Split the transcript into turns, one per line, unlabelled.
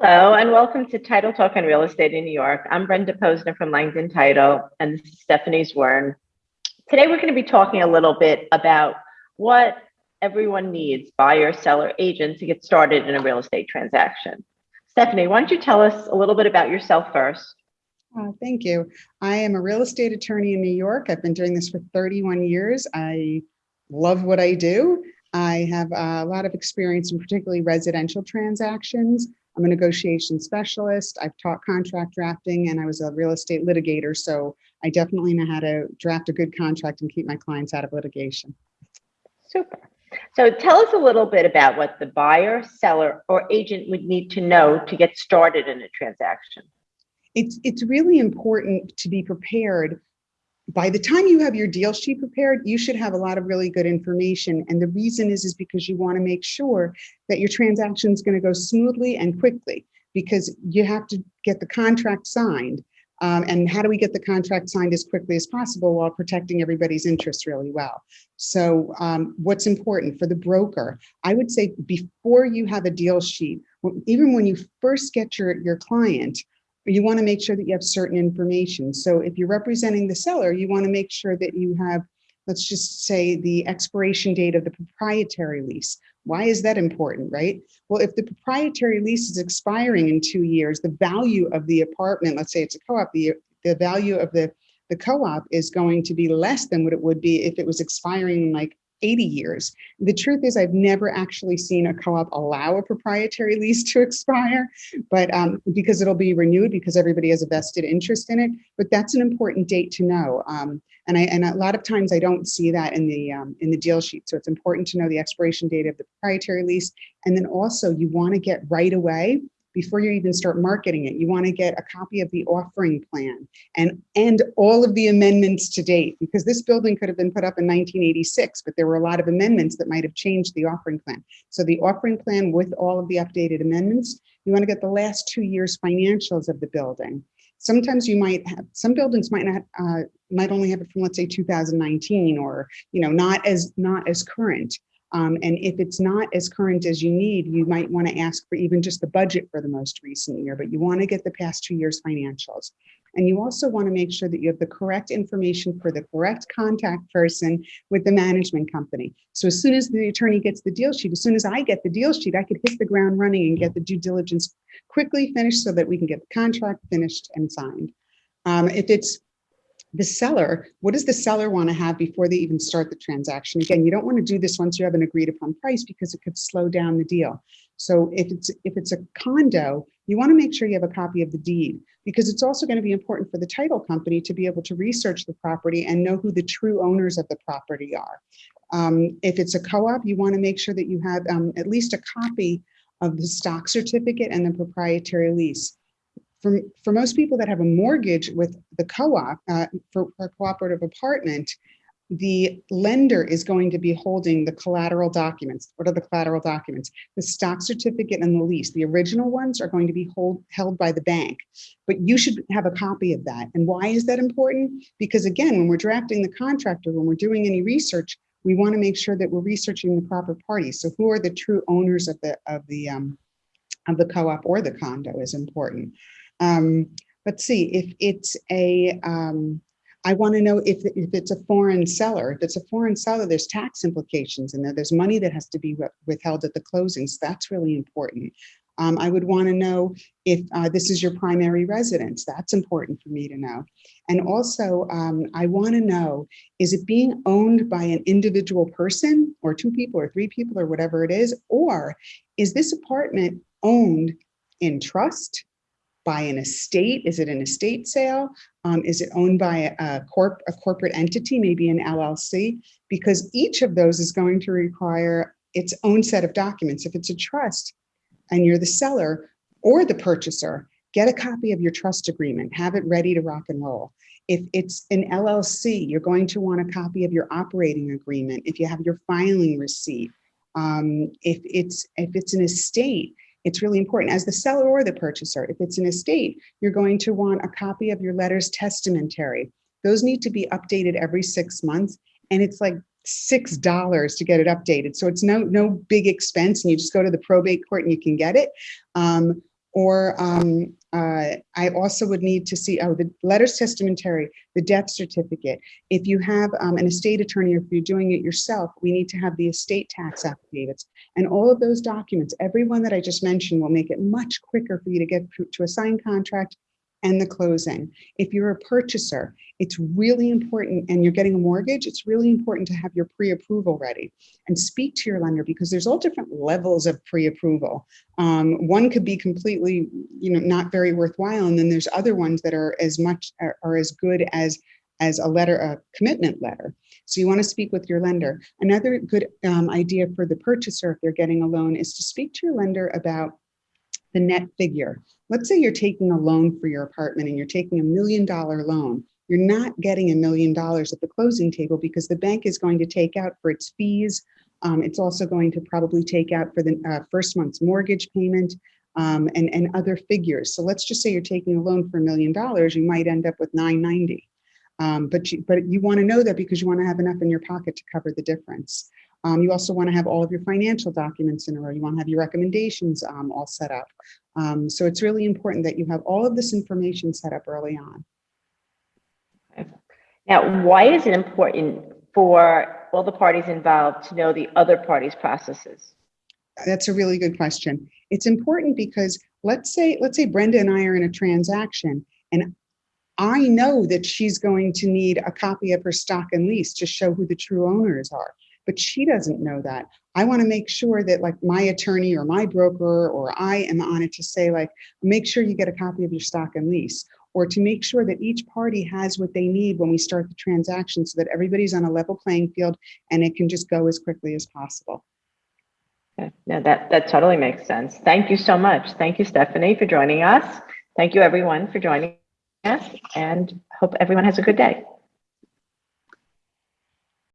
Hello, and welcome to Title Talk on Real Estate in New York. I'm Brenda Posner from Langdon Title, and this is Stephanie Zwern. Today, we're going to be talking a little bit about what everyone needs, buyer, seller, agent, to get started in a real estate transaction. Stephanie, why don't you tell us a little bit about yourself first?
Uh, thank you. I am a real estate attorney in New York. I've been doing this for 31 years. I love what I do. I have a lot of experience in particularly residential transactions. I'm a negotiation specialist. I've taught contract drafting and I was a real estate litigator. So I definitely know how to draft a good contract and keep my clients out of litigation.
Super. So tell us a little bit about what the buyer, seller, or agent would need to know to get started in a transaction.
It's, it's really important to be prepared by the time you have your deal sheet prepared, you should have a lot of really good information. And the reason is, is because you want to make sure that your transaction is going to go smoothly and quickly because you have to get the contract signed. Um, and how do we get the contract signed as quickly as possible while protecting everybody's interests really well? So um, what's important for the broker? I would say before you have a deal sheet, even when you first get your, your client, you want to make sure that you have certain information. So if you're representing the seller, you want to make sure that you have, let's just say the expiration date of the proprietary lease. Why is that important, right? Well, if the proprietary lease is expiring in two years, the value of the apartment, let's say it's a co-op, the, the value of the, the co-op is going to be less than what it would be if it was expiring in like 80 years. The truth is I've never actually seen a co-op allow a proprietary lease to expire, but um, because it'll be renewed because everybody has a vested interest in it, but that's an important date to know. Um, and, I, and a lot of times I don't see that in the, um, in the deal sheet. So it's important to know the expiration date of the proprietary lease. And then also you wanna get right away before you even start marketing it. You want to get a copy of the offering plan and, and all of the amendments to date, because this building could have been put up in 1986, but there were a lot of amendments that might have changed the offering plan. So the offering plan with all of the updated amendments, you want to get the last two years financials of the building. Sometimes you might have, some buildings might not, uh, might only have it from let's say 2019 or, you know, not as, not as current. Um, and if it's not as current as you need, you might want to ask for even just the budget for the most recent year, but you want to get the past two years financials. And you also want to make sure that you have the correct information for the correct contact person with the management company. So as soon as the attorney gets the deal sheet, as soon as I get the deal sheet, I could hit the ground running and get the due diligence quickly finished so that we can get the contract finished and signed. Um, if it's the seller, what does the seller want to have before they even start the transaction? Again, you don't want to do this once you have an agreed upon price because it could slow down the deal. So if it's if it's a condo, you want to make sure you have a copy of the deed because it's also going to be important for the title company to be able to research the property and know who the true owners of the property are. Um, if it's a co-op, you want to make sure that you have um, at least a copy of the stock certificate and the proprietary lease for, for most people that have a mortgage with the co-op uh, for, for a cooperative apartment, the lender is going to be holding the collateral documents. What are the collateral documents? The stock certificate and the lease. The original ones are going to be hold, held by the bank, but you should have a copy of that. And why is that important? Because again, when we're drafting the contract or when we're doing any research, we want to make sure that we're researching the proper parties. So who are the true owners of the of the um, of the co-op or the condo is important. Um, let's see, if it's a, um, I want to know if, if it's a foreign seller. If it's a foreign seller, there's tax implications in there. There's money that has to be withheld at the closings. So that's really important. Um, I would want to know if uh, this is your primary residence. That's important for me to know. And also, um, I want to know, is it being owned by an individual person or two people or three people or whatever it is? Or is this apartment owned in trust? By an estate? Is it an estate sale? Um, is it owned by a, corp, a corporate entity, maybe an LLC? Because each of those is going to require its own set of documents. If it's a trust and you're the seller or the purchaser, get a copy of your trust agreement, have it ready to rock and roll. If it's an LLC, you're going to want a copy of your operating agreement. If you have your filing receipt, um, if it's if it's an estate, it's really important as the seller or the purchaser. If it's an estate, you're going to want a copy of your letters testamentary. Those need to be updated every six months. And it's like $6 to get it updated. So it's no, no big expense and you just go to the probate court and you can get it. Um, Or um, uh, I also would need to see, oh, the letters testamentary, the death certificate. If you have um, an estate attorney, or if you're doing it yourself, we need to have the estate tax affidavits. And all of those documents, every one that I just mentioned will make it much quicker for you to get to- to a signed contract and the closing. If you're a purchaser, it's really important, and you're getting a mortgage, it's really important to have your pre-approval ready and speak to your lender because there's all different levels of pre-approval. Um, one could be completely, you know, not very worthwhile, and then there's other ones that are as much are, are as good as as a letter, a commitment letter. So you want to speak with your lender. Another good um, idea for the purchaser, if they're getting a loan, is to speak to your lender about the net figure. Let's say you're taking a loan for your apartment and you're taking a million dollar loan. You're not getting a million dollars at the closing table because the bank is going to take out for its fees. Um, it's also going to probably take out for the uh, first month's mortgage payment um, and, and other figures. So let's just say you're taking a loan for a million dollars, you might end up with 990. Um, but you, but you want to know that because you want to have enough in your pocket to cover the difference. Um, you also want to have all of your financial documents in a row. You want to have your recommendations um, all set up. Um, so it's really important that you have all of this information set up early on.
Now, why is it important for all the parties involved to know the other parties' processes?
That's a really good question. It's important because let's say, let's say Brenda and I are in a transaction and I know that she's going to need a copy of her stock and lease to show who the true owners are, but she doesn't know that. I want to make sure that like my attorney or my broker or I am on it to say like, make sure you get a copy of your stock and lease or to make sure that each party has what they need when we start the transaction so that everybody's on a level playing field and it can just go as quickly as possible.
Yeah, that, that totally makes sense. Thank you so much. Thank you, Stephanie, for joining us. Thank you, everyone, for joining us, and hope everyone has a good day.